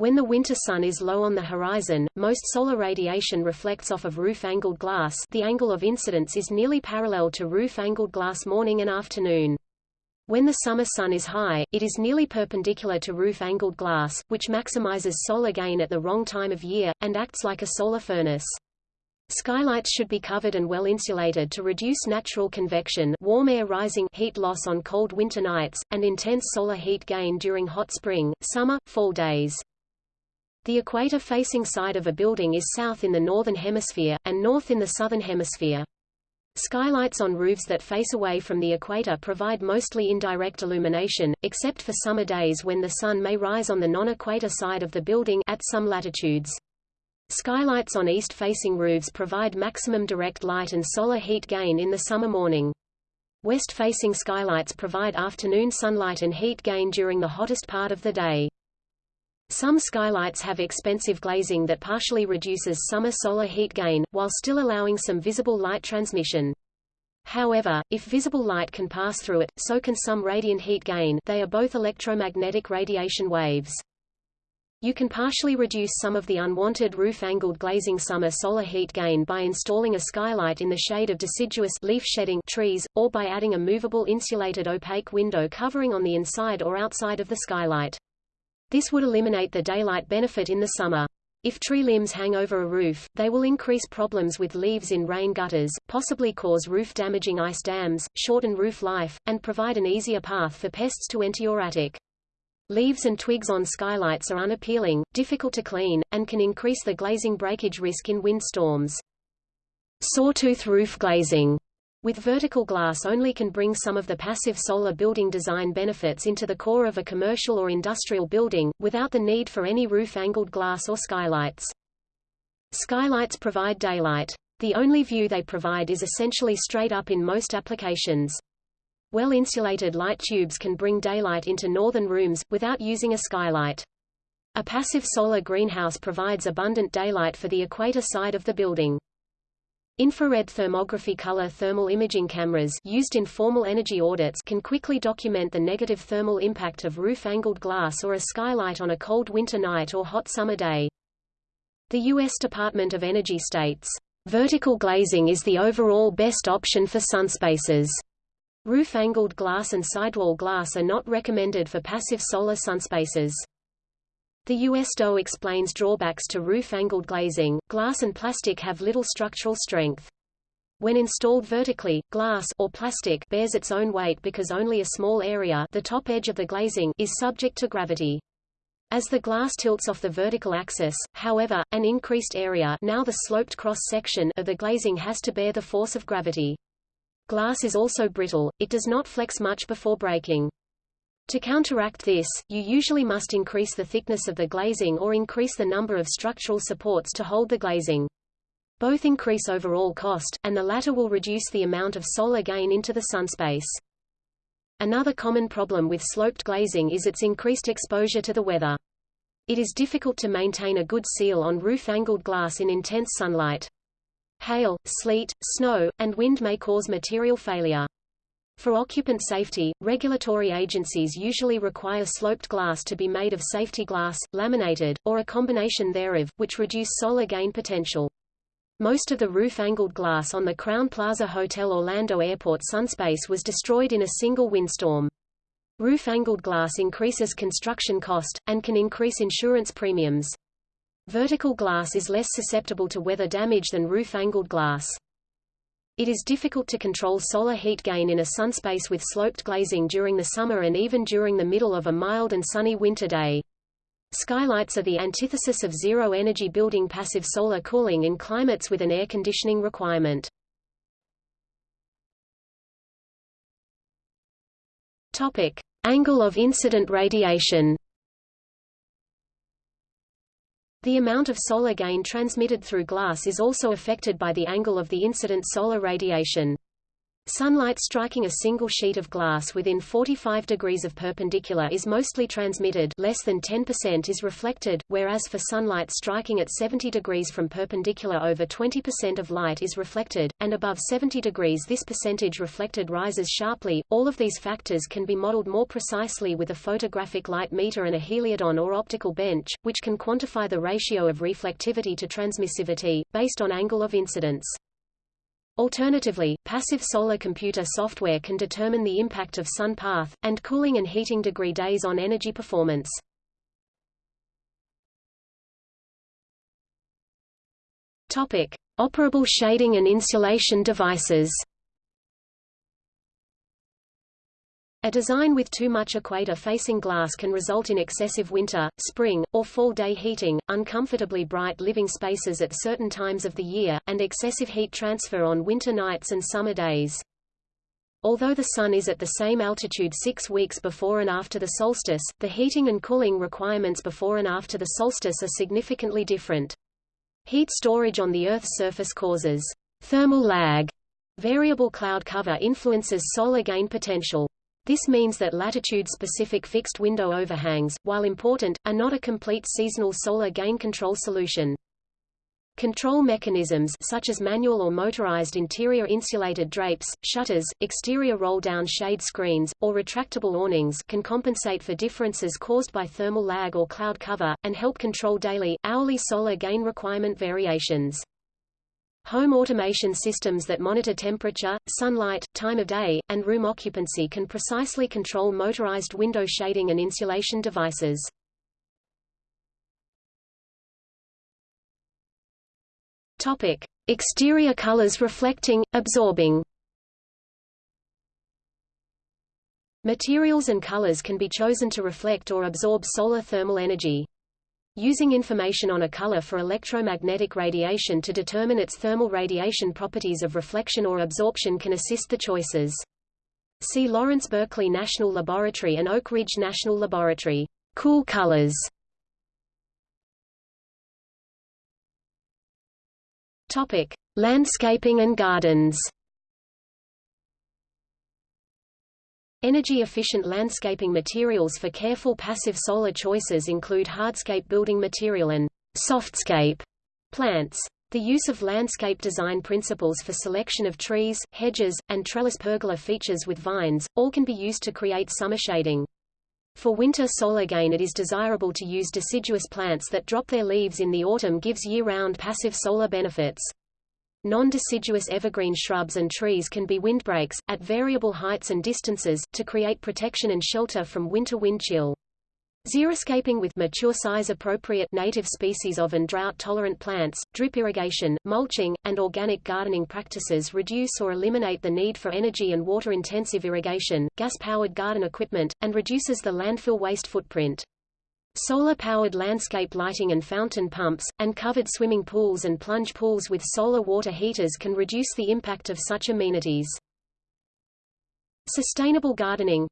When the winter sun is low on the horizon, most solar radiation reflects off of roof-angled glass the angle of incidence is nearly parallel to roof-angled glass morning and afternoon. When the summer sun is high, it is nearly perpendicular to roof-angled glass, which maximizes solar gain at the wrong time of year, and acts like a solar furnace. Skylights should be covered and well insulated to reduce natural convection warm air rising heat loss on cold winter nights, and intense solar heat gain during hot spring, summer, fall days. The equator-facing side of a building is south in the northern hemisphere, and north in the southern hemisphere. Skylights on roofs that face away from the equator provide mostly indirect illumination, except for summer days when the sun may rise on the non-equator side of the building at some latitudes. Skylights on east-facing roofs provide maximum direct light and solar heat gain in the summer morning. West-facing skylights provide afternoon sunlight and heat gain during the hottest part of the day. Some skylights have expensive glazing that partially reduces summer solar heat gain, while still allowing some visible light transmission. However, if visible light can pass through it, so can some radiant heat gain they are both electromagnetic radiation waves. You can partially reduce some of the unwanted roof-angled glazing summer solar heat gain by installing a skylight in the shade of deciduous leaf-shedding trees, or by adding a movable insulated opaque window covering on the inside or outside of the skylight. This would eliminate the daylight benefit in the summer. If tree limbs hang over a roof, they will increase problems with leaves in rain gutters, possibly cause roof-damaging ice dams, shorten roof life, and provide an easier path for pests to enter your attic. Leaves and twigs on skylights are unappealing, difficult to clean, and can increase the glazing breakage risk in windstorms. Sawtooth roof glazing with vertical glass only can bring some of the passive solar building design benefits into the core of a commercial or industrial building, without the need for any roof-angled glass or skylights. Skylights provide daylight. The only view they provide is essentially straight up in most applications. Well-insulated light tubes can bring daylight into northern rooms, without using a skylight. A passive solar greenhouse provides abundant daylight for the equator side of the building. Infrared thermography color thermal imaging cameras used in formal energy audits can quickly document the negative thermal impact of roof-angled glass or a skylight on a cold winter night or hot summer day. The U.S. Department of Energy states, "...vertical glazing is the overall best option for sunspaces." Roof-angled glass and sidewall glass are not recommended for passive solar sunspaces. The U.S. USDOE explains drawbacks to roof-angled glazing. Glass and plastic have little structural strength. When installed vertically, glass or plastic bears its own weight because only a small area the top edge of the glazing is subject to gravity. As the glass tilts off the vertical axis, however, an increased area now the sloped cross-section of the glazing has to bear the force of gravity. Glass is also brittle, it does not flex much before breaking. To counteract this, you usually must increase the thickness of the glazing or increase the number of structural supports to hold the glazing. Both increase overall cost, and the latter will reduce the amount of solar gain into the sunspace. Another common problem with sloped glazing is its increased exposure to the weather. It is difficult to maintain a good seal on roof-angled glass in intense sunlight. Hail, sleet, snow, and wind may cause material failure. For occupant safety, regulatory agencies usually require sloped glass to be made of safety glass, laminated, or a combination thereof, which reduce solar gain potential. Most of the roof-angled glass on the Crowne Plaza Hotel Orlando Airport sunspace was destroyed in a single windstorm. Roof-angled glass increases construction cost, and can increase insurance premiums. Vertical glass is less susceptible to weather damage than roof-angled glass. It is difficult to control solar heat gain in a sunspace with sloped glazing during the summer and even during the middle of a mild and sunny winter day. Skylights are the antithesis of zero-energy building passive solar cooling in climates with an air conditioning requirement. Topic: Angle of incident radiation. The amount of solar gain transmitted through glass is also affected by the angle of the incident solar radiation. Sunlight striking a single sheet of glass within 45 degrees of perpendicular is mostly transmitted less than 10% is reflected, whereas for sunlight striking at 70 degrees from perpendicular over 20% of light is reflected, and above 70 degrees this percentage reflected rises sharply. All of these factors can be modeled more precisely with a photographic light meter and a heliodon or optical bench, which can quantify the ratio of reflectivity to transmissivity, based on angle of incidence. Alternatively, passive solar computer software can determine the impact of sun path, and cooling and heating degree days on energy performance. Topic. Operable shading and insulation devices A design with too much equator-facing glass can result in excessive winter, spring, or fall day heating, uncomfortably bright living spaces at certain times of the year, and excessive heat transfer on winter nights and summer days. Although the Sun is at the same altitude six weeks before and after the solstice, the heating and cooling requirements before and after the solstice are significantly different. Heat storage on the Earth's surface causes thermal lag. Variable cloud cover influences solar gain potential. This means that latitude-specific fixed window overhangs, while important, are not a complete seasonal solar gain control solution. Control mechanisms such as manual or motorized interior insulated drapes, shutters, exterior roll-down shade screens, or retractable awnings can compensate for differences caused by thermal lag or cloud cover, and help control daily, hourly solar gain requirement variations. Home automation systems that monitor temperature, sunlight, time of day, and room occupancy can precisely control motorized window shading and insulation devices. Topic: Exterior colors reflecting, absorbing. Materials and colors can be chosen to reflect or absorb solar thermal energy. Using information on a color for electromagnetic radiation to determine its thermal radiation properties of reflection or absorption can assist the choices. See Lawrence Berkeley National Laboratory and Oak Ridge National Laboratory. Cool colors. Topic: Landscaping and gardens. Energy-efficient landscaping materials for careful passive solar choices include hardscape building material and softscape plants. The use of landscape design principles for selection of trees, hedges, and trellis pergola features with vines, all can be used to create summer shading. For winter solar gain it is desirable to use deciduous plants that drop their leaves in the autumn gives year-round passive solar benefits. Non-deciduous evergreen shrubs and trees can be windbreaks, at variable heights and distances, to create protection and shelter from winter wind chill. Xeriscaping with mature size appropriate native species of and drought-tolerant plants, drip irrigation, mulching, and organic gardening practices reduce or eliminate the need for energy and water-intensive irrigation, gas-powered garden equipment, and reduces the landfill waste footprint. Solar-powered landscape lighting and fountain pumps, and covered swimming pools and plunge pools with solar water heaters can reduce the impact of such amenities. Sustainable gardening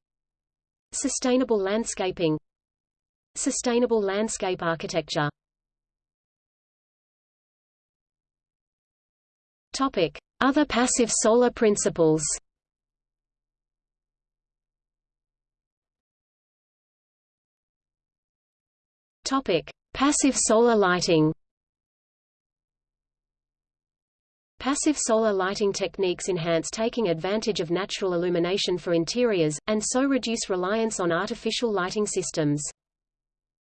Sustainable landscaping Sustainable landscape architecture Topic. Other passive solar principles Topic: Passive solar lighting. Passive solar lighting techniques enhance taking advantage of natural illumination for interiors, and so reduce reliance on artificial lighting systems.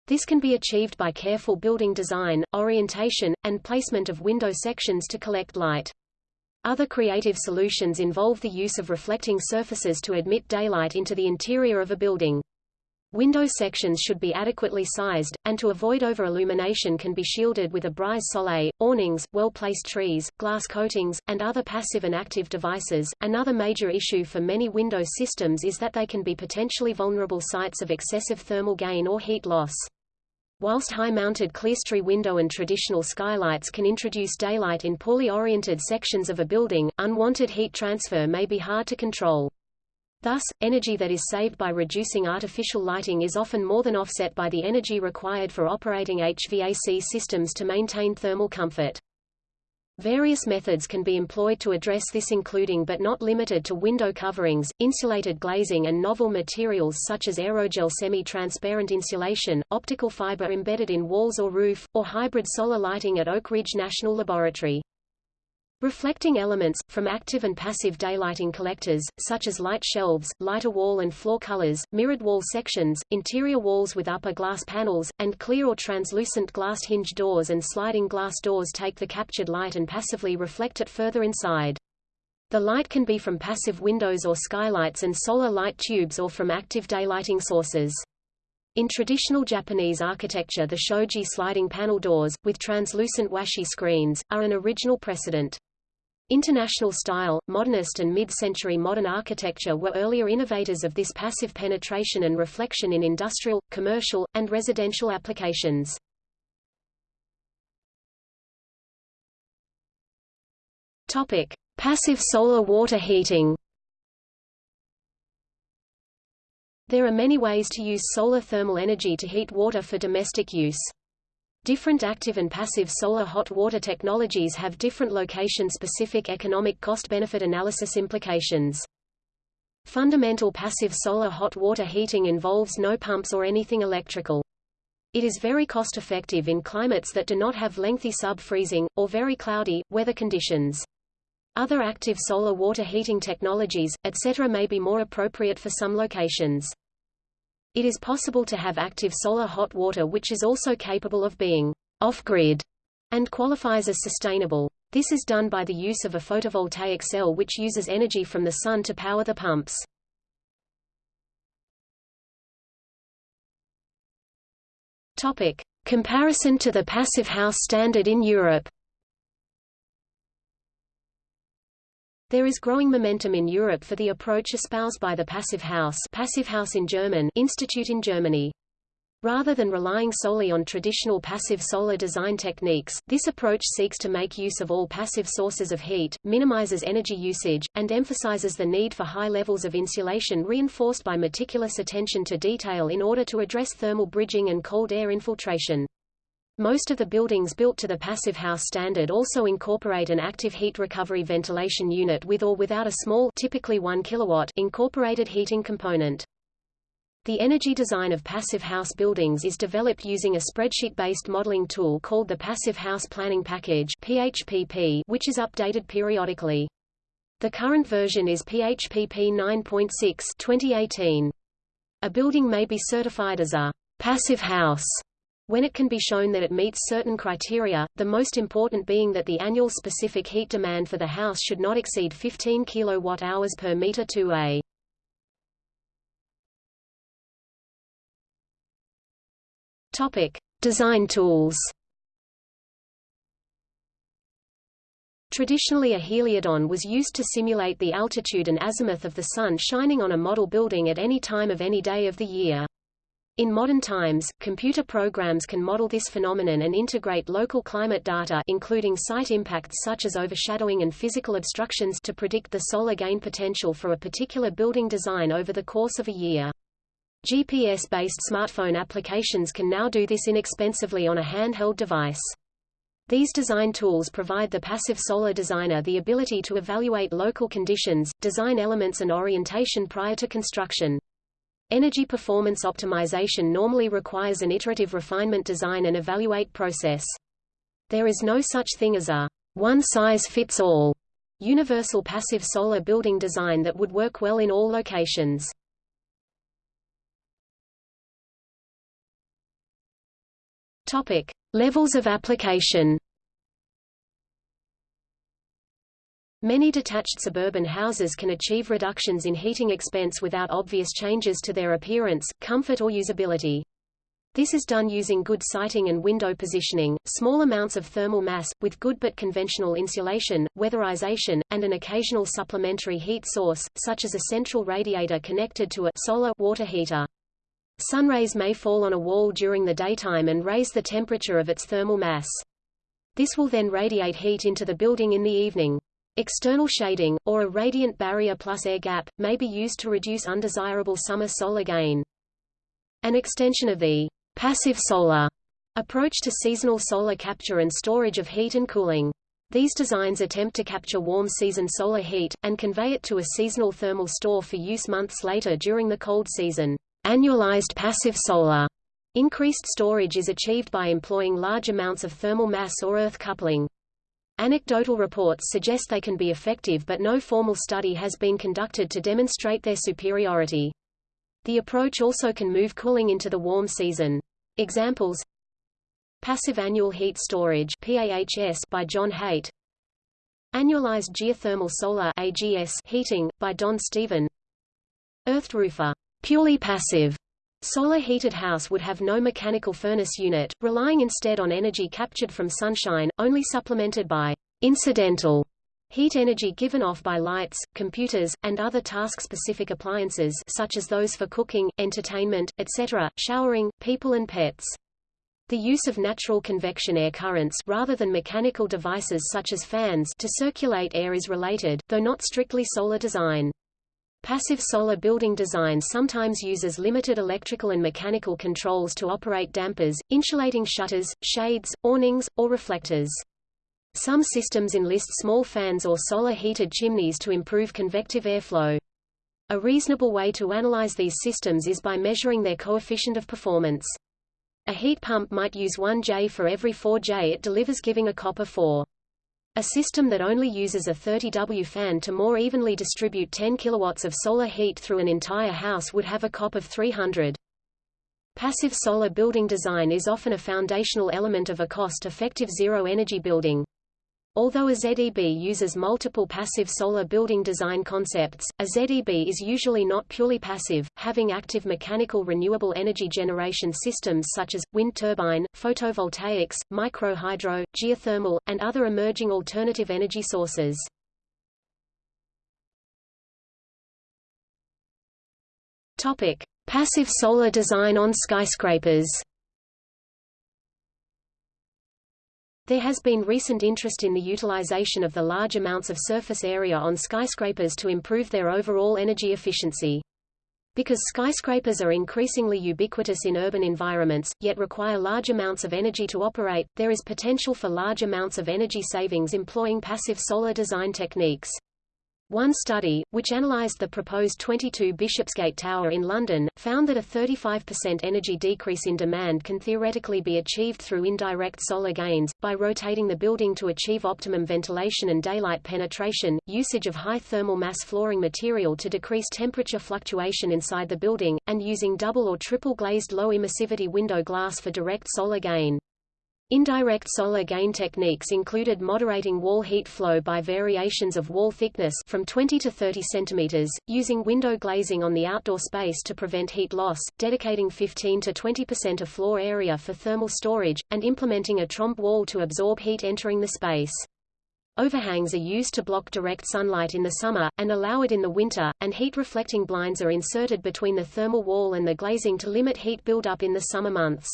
This can be achieved by careful building design, orientation, and placement of window sections to collect light. Other creative solutions involve the use of reflecting surfaces to admit daylight into the interior of a building. Window sections should be adequately sized, and to avoid over-illumination can be shielded with a brise soleil, awnings, well-placed trees, glass coatings, and other passive and active devices. Another major issue for many window systems is that they can be potentially vulnerable sites of excessive thermal gain or heat loss. Whilst high-mounted clerestory window and traditional skylights can introduce daylight in poorly oriented sections of a building, unwanted heat transfer may be hard to control. Thus, energy that is saved by reducing artificial lighting is often more than offset by the energy required for operating HVAC systems to maintain thermal comfort. Various methods can be employed to address this including but not limited to window coverings, insulated glazing and novel materials such as aerogel semi-transparent insulation, optical fiber embedded in walls or roof, or hybrid solar lighting at Oak Ridge National Laboratory. Reflecting elements, from active and passive daylighting collectors, such as light shelves, lighter wall and floor colors, mirrored wall sections, interior walls with upper glass panels, and clear or translucent glass hinge doors and sliding glass doors take the captured light and passively reflect it further inside. The light can be from passive windows or skylights and solar light tubes or from active daylighting sources. In traditional Japanese architecture the shoji sliding panel doors, with translucent washi screens, are an original precedent. International style, modernist and mid-century modern architecture were earlier innovators of this passive penetration and reflection in industrial, commercial, and residential applications. Topic: Passive solar water heating. There are many ways to use solar thermal energy to heat water for domestic use. Different active and passive solar hot water technologies have different location-specific economic cost-benefit analysis implications. Fundamental passive solar hot water heating involves no pumps or anything electrical. It is very cost-effective in climates that do not have lengthy sub-freezing, or very cloudy, weather conditions. Other active solar water heating technologies, etc. may be more appropriate for some locations. It is possible to have active solar hot water which is also capable of being off-grid and qualifies as sustainable. This is done by the use of a photovoltaic cell which uses energy from the sun to power the pumps. Topic: Comparison to the passive house standard in Europe. There is growing momentum in Europe for the approach espoused by the Passive House, Passive House in German Institute in Germany. Rather than relying solely on traditional passive solar design techniques, this approach seeks to make use of all passive sources of heat, minimizes energy usage, and emphasizes the need for high levels of insulation reinforced by meticulous attention to detail in order to address thermal bridging and cold air infiltration. Most of the buildings built to the passive house standard also incorporate an active heat recovery ventilation unit with or without a small typically 1 kilowatt incorporated heating component. The energy design of passive house buildings is developed using a spreadsheet-based modeling tool called the Passive House Planning Package PHPP, which is updated periodically. The current version is PHPP 9.6 2018. A building may be certified as a passive house when it can be shown that it meets certain criteria, the most important being that the annual specific heat demand for the house should not exceed 15 kWh per meter 2A. Topic: Design tools. Traditionally a heliodon was used to simulate the altitude and azimuth of the sun shining on a model building at any time of any day of the year. In modern times, computer programs can model this phenomenon and integrate local climate data including site impacts such as overshadowing and physical obstructions to predict the solar gain potential for a particular building design over the course of a year. GPS-based smartphone applications can now do this inexpensively on a handheld device. These design tools provide the passive solar designer the ability to evaluate local conditions, design elements and orientation prior to construction. Energy performance optimization normally requires an iterative refinement design and evaluate process. There is no such thing as a one-size-fits-all universal passive solar building design that would work well in all locations. Topic: Levels of application. Many detached suburban houses can achieve reductions in heating expense without obvious changes to their appearance, comfort or usability. This is done using good siting and window positioning, small amounts of thermal mass, with good but conventional insulation, weatherization, and an occasional supplementary heat source, such as a central radiator connected to a solar water heater. Sunrays may fall on a wall during the daytime and raise the temperature of its thermal mass. This will then radiate heat into the building in the evening. External shading, or a radiant barrier plus air gap, may be used to reduce undesirable summer solar gain. An extension of the passive solar approach to seasonal solar capture and storage of heat and cooling. These designs attempt to capture warm season solar heat, and convey it to a seasonal thermal store for use months later during the cold season. Annualized passive solar increased storage is achieved by employing large amounts of thermal mass or earth coupling. Anecdotal reports suggest they can be effective but no formal study has been conducted to demonstrate their superiority. The approach also can move cooling into the warm season. Examples Passive Annual Heat Storage PAHS by John Hait Annualized Geothermal Solar AGS heating, by Don Stephen Earthed Roofer purely passive Solar heated house would have no mechanical furnace unit, relying instead on energy captured from sunshine, only supplemented by incidental heat energy given off by lights, computers, and other task-specific appliances such as those for cooking, entertainment, etc., showering, people and pets. The use of natural convection air currents rather than mechanical devices such as fans to circulate air is related, though not strictly solar design. Passive solar building design sometimes uses limited electrical and mechanical controls to operate dampers, insulating shutters, shades, awnings, or reflectors. Some systems enlist small fans or solar-heated chimneys to improve convective airflow. A reasonable way to analyze these systems is by measuring their coefficient of performance. A heat pump might use 1 J for every 4 J it delivers giving a COP of 4. A system that only uses a 30W fan to more evenly distribute 10 kilowatts of solar heat through an entire house would have a COP of 300. Passive solar building design is often a foundational element of a cost-effective zero-energy building. Although a ZEB uses multiple passive solar building design concepts, a ZEB is usually not purely passive, having active mechanical renewable energy generation systems such as, wind turbine, photovoltaics, microhydro, geothermal, and other emerging alternative energy sources. Topic. Passive solar design on skyscrapers There has been recent interest in the utilization of the large amounts of surface area on skyscrapers to improve their overall energy efficiency. Because skyscrapers are increasingly ubiquitous in urban environments, yet require large amounts of energy to operate, there is potential for large amounts of energy savings employing passive solar design techniques. One study, which analysed the proposed 22 Bishopsgate Tower in London, found that a 35% energy decrease in demand can theoretically be achieved through indirect solar gains, by rotating the building to achieve optimum ventilation and daylight penetration, usage of high thermal mass flooring material to decrease temperature fluctuation inside the building, and using double or triple glazed low emissivity window glass for direct solar gain. Indirect solar gain techniques included moderating wall heat flow by variations of wall thickness from 20 to 30 cm, using window glazing on the outdoor space to prevent heat loss, dedicating 15 to 20% of floor area for thermal storage, and implementing a trombe wall to absorb heat entering the space. Overhangs are used to block direct sunlight in the summer, and allow it in the winter, and heat-reflecting blinds are inserted between the thermal wall and the glazing to limit heat buildup in the summer months.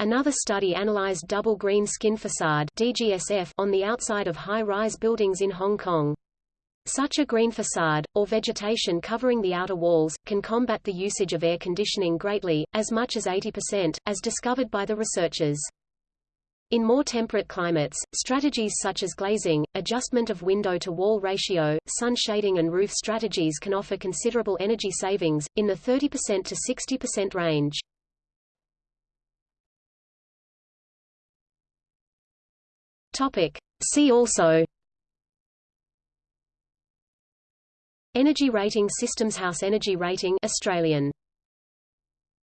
Another study analyzed double green skin facade DGSF on the outside of high-rise buildings in Hong Kong. Such a green facade, or vegetation covering the outer walls, can combat the usage of air conditioning greatly, as much as 80%, as discovered by the researchers. In more temperate climates, strategies such as glazing, adjustment of window-to-wall ratio, sun shading and roof strategies can offer considerable energy savings, in the 30% to 60% range. Topic. See also Energy Rating Systems House Energy Rating Australian.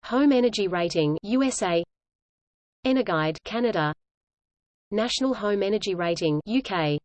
Home Energy Rating USA Energuide Canada. National Home Energy Rating UK